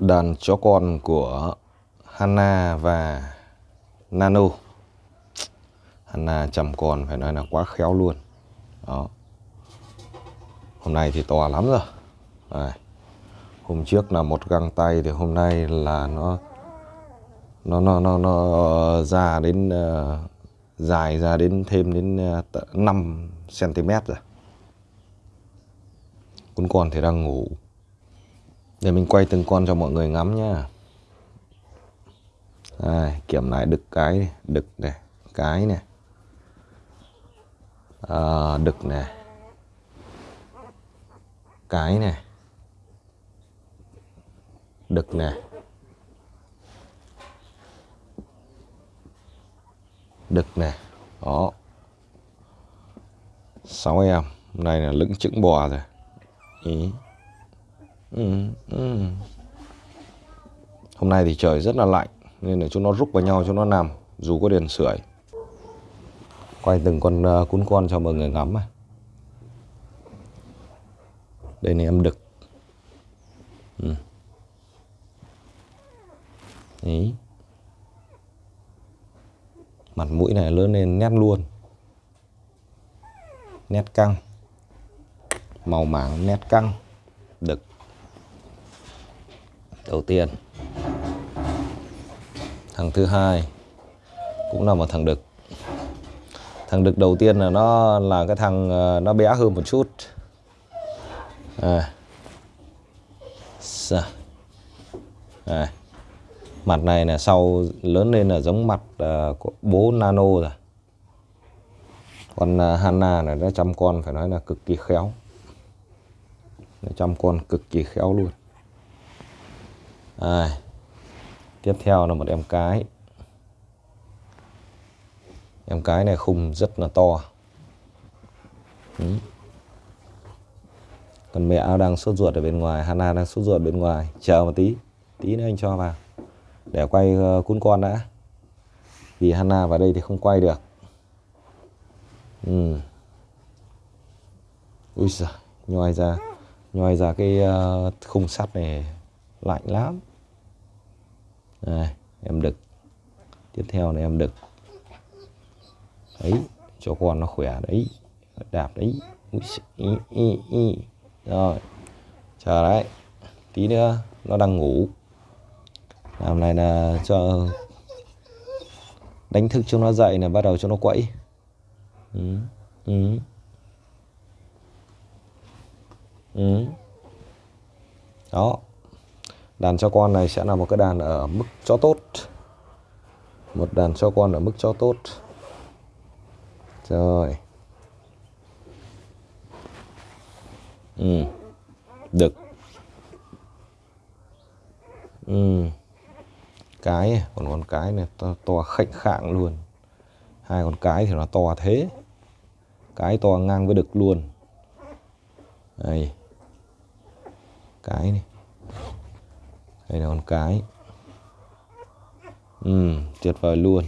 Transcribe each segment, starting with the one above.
đàn chó con của Hanna và Nano. Hanna chăm con phải nói là quá khéo luôn. Đó. Hôm nay thì to lắm rồi. Đây. hôm trước là một găng tay thì hôm nay là nó nó nó nó, nó ờ, ra đến uh, dài ra đến thêm đến uh, 5 cm rồi. Con con thì đang ngủ để mình quay từng con cho mọi người ngắm nhá. Đây, kiểm lại đực cái đực này cái này. À, đực này. Cái này. Đực này. Đực này. Đó. Sáu em. Hôm nay là lững chững bò rồi. Ý ừ, ừ. hôm nay thì trời rất là lạnh nên là chúng nó rúc vào nhau cho nó nằm dù có đèn sưởi quay từng con uh, cún con cho mọi người ngắm à. đây này em đực ừ. Ý. mặt mũi này lớn lên nét luôn nét căng màu mảng nét căng đực đầu tiên. Thằng thứ hai cũng là một thằng đực. Thằng đực đầu tiên là nó là cái thằng ờ, nó bé hơn một chút. À. À. mặt này là sau lớn lên là giống mặt uh, của bố nano rồi. Còn uh, ờ, Hanna này nó chăm con phải nói là cực kỳ khéo. Nó chăm con cực kỳ khéo luôn à. tiếp theo là một em cái. Em cái này khung rất là to. Ừ. còn mẹ đang sốt ruột ở bên ngoài, Hana đang sốt ruột bên ngoài. Chờ một tí tí nữa anh cho vào. Để quay ờ, cún con đã. Vì Hana vào đây thì không quay được. Ừ. ui giời, nhoi ra nhoi ra cái ờ, khung sắt này lạnh lắm đây em đực tiếp theo này em đực đấy cho con nó khỏe đấy đạp đấy ý, ý, ý. rồi chờ đấy tí nữa nó đang ngủ làm này là cho đánh thức cho nó dậy là bắt đầu cho nó quậy ừ. Ừ. Ừ. đó đàn cho con này sẽ là một cái đàn ở mức cho tốt. Một đàn cho con ở mức cho tốt. Rồi. Ừ. Được. Ừ. Cái à, còn con cái này to, to khệnh khạng luôn. Hai con cái thì nó to thế. Cái to ngang với đực luôn. Đây. Cái này đây là con cái. Ừ tuyệt vời luôn.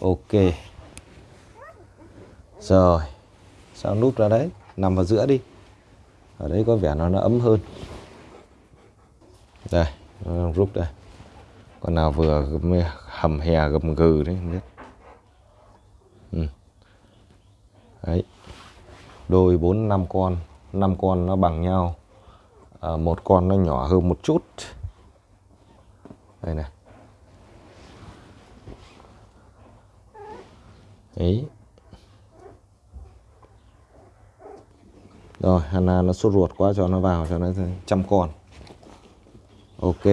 Ok. Rồi, sao núp ra đấy? Nằm vào giữa đi. Ở đấy có vẻ nó nó ấm hơn. Đây, nó rút đây. Con nào vừa hầm hè gầm gừ đấy, không biết. Ừ. đấy. Đôi bốn năm con năm con nó bằng nhau à, một con nó nhỏ hơn một chút. Đây này. Ấy rồi Hana nó sốt ruột quá cho nó vào cho nó chăm con. Ok.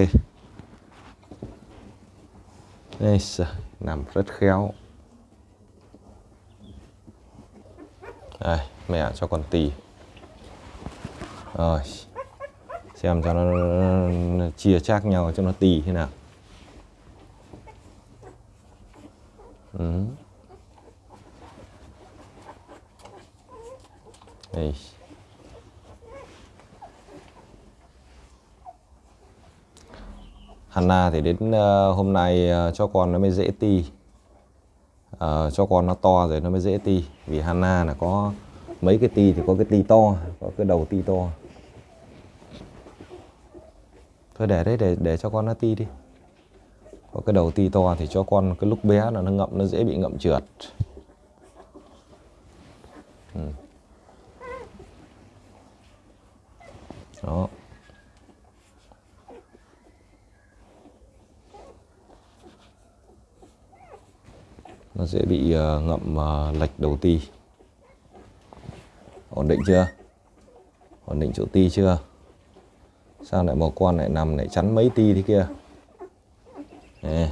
Đây nằm rất khéo. Đây mẹ cho con tì. Rồi xem cho nó, chia chác nhau cho nó tì thế nào. Ừ. đây Hanna thì đến uh, hôm nay uh, cho con nó mới dễ ti. Uh, cho con nó to rồi nó mới dễ ti. Vì Hanna là có mấy cái ti thì có cái ti to có cái đầu ti to thôi để đấy để để cho con nó ti đi. Có cái đầu ti to thì cho con cái lúc bé là nó ngậm nó dễ bị ngậm trượt. Ừ. đó. Nó dễ bị uh, ngậm uh, lệch đầu ti. Ổn định chưa? Ổn định chỗ ti chưa? Sao lại một con lại nằm lại chắn mấy ti thế kia? Nè.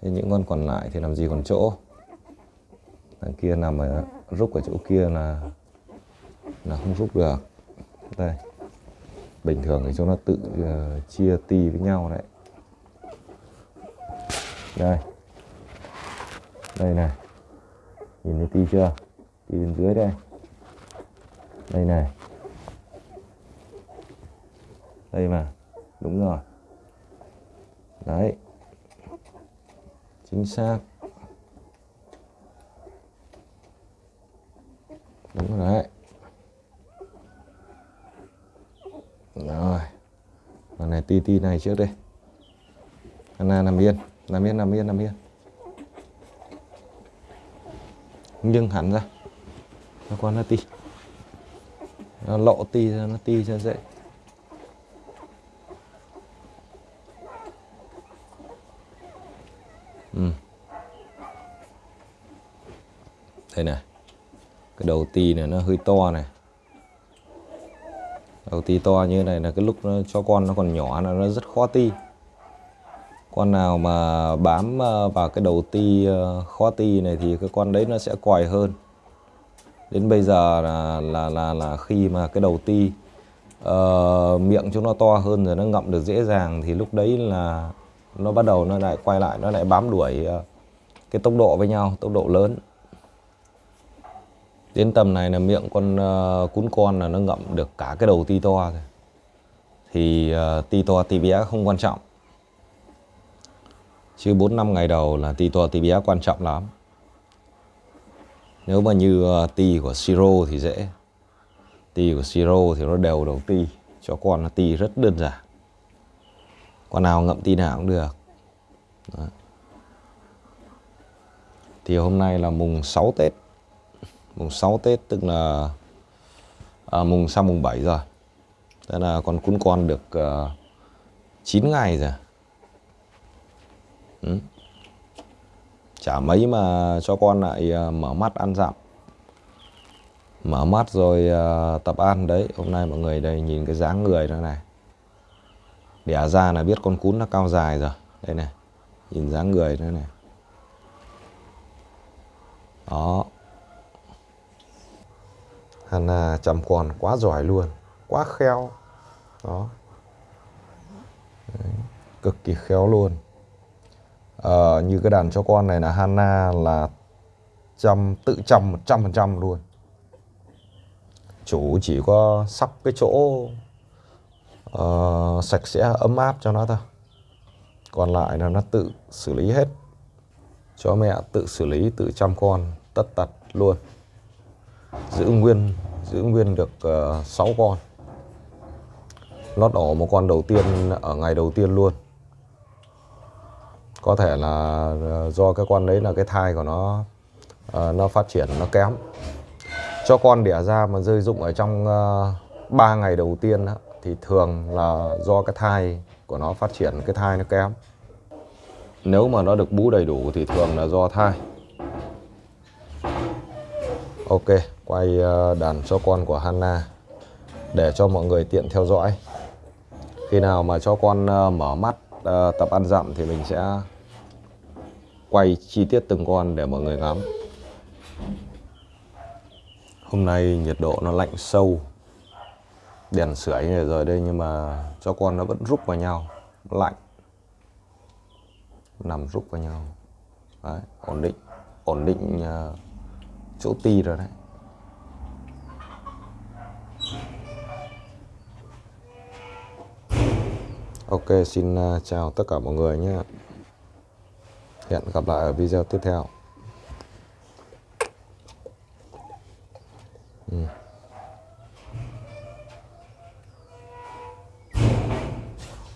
Thế những con còn lại thì làm gì còn chỗ? Thằng kia nằm ở rúc ở chỗ kia là là không rúc được. Đây bình thường thì chúng nó tự uh, chia ti với nhau đấy. Đây. Đây này. Nhìn thấy ti chưa? Ti bên dưới đây. Đây này đây mà. Đúng rồi. Đấy. Chính xác. Đúng rồi đấy. Rồi. Con này ti ti này trước đây Anna nằm yên. Nằm yên nằm yên nằm yên. Nhưng hẳn ra. Nó con nó ti. Nó lộ ti ra, nó ti cho dễ. Đây này. Cái đầu ti này nó hơi to này. Đầu ti to như này là cái lúc nó cho con nó còn nhỏ là nó rất khó ti. Con nào mà bám ờ, vào cái đầu ti ờ, khó ti này thì cái con đấy nó sẽ quài hơn. Đến bây giờ là là là, là khi mà cái đầu ti uh, ờ, miệng chúng nó to hơn rồi nó ngậm được dễ dàng thì lúc đấy là nó bắt đầu nó lại quay lại nó lại bám đuổi cái tốc độ với nhau tốc độ lớn đến tầm này là miệng con uh, cún con là nó ngậm được cả cái đầu ti to rồi. Thì uh, ti to ti bé không quan trọng. Chứ 4 năm ngày đầu là ti to ti bé quan trọng lắm. Nếu mà như uh, ti của siro thì dễ. Ti của siro thì nó đều đầu ti cho con là ti rất đơn giản. Con nào ngậm ti nào cũng được. Đó. thì hôm nay là mùng 6 Tết mùng 6 Tết tức là à, mùng sang mùng 7 rồi. Thế là con cún con được à, uh, 9 ngày rồi. Ừ. Chả mấy mà cho con lại uh, mở mắt ăn dặm. Mở mắt rồi uh, tập ăn đấy. Hôm nay mọi người đây nhìn cái dáng người nó này. Đẻ ra là biết con cún nó cao dài rồi. Đây này Nhìn dáng người đó này. Đó. Hana chăm con quá giỏi luôn Quá khéo. Đó. Đấy. Cực kỳ khéo luôn. À, Như cái đàn cho con này là Hana là chăm tự chăm 100% luôn. Chủ chỉ có sắp cái chỗ uh, sạch sẽ ấm áp cho nó thôi. Còn lại là nó tự xử lý hết. Cho mẹ tự xử lý tự chăm con tất tật luôn giữ nguyên giữ nguyên được ờ, uh, 6 con. Lót đỏ một con đầu tiên ở ngày đầu tiên luôn. Có thể là ờ, do cái con đấy là cái thai của nó uh, nó phát triển nó kém. Cho con đẻ ra mà rơi dụng ở trong uh, 3 ngày đầu tiên đó, thì thường là do cái thai của nó phát triển cái thai nó kém. Nếu mà nó được bú đầy đủ thì thường là do thai ok quay ờ, đàn cho con của Hanna để cho mọi người tiện theo dõi. Khi nào mà cho con ờ, mở mắt ờ, tập ăn dặm thì mình sẽ quay chi tiết từng con để mọi người ngắm. Hôm nay nhiệt độ nó lạnh sâu đèn sưởi như rồi đây nhưng mà cho con nó vẫn rút vào nhau lạnh. Nằm rút vào nhau. Đấy, ổn định ổn định uh, chỗ ti rồi đấy. Ok, xin à, chào tất cả mọi người nhé. Hẹn gặp lại ở video tiếp theo.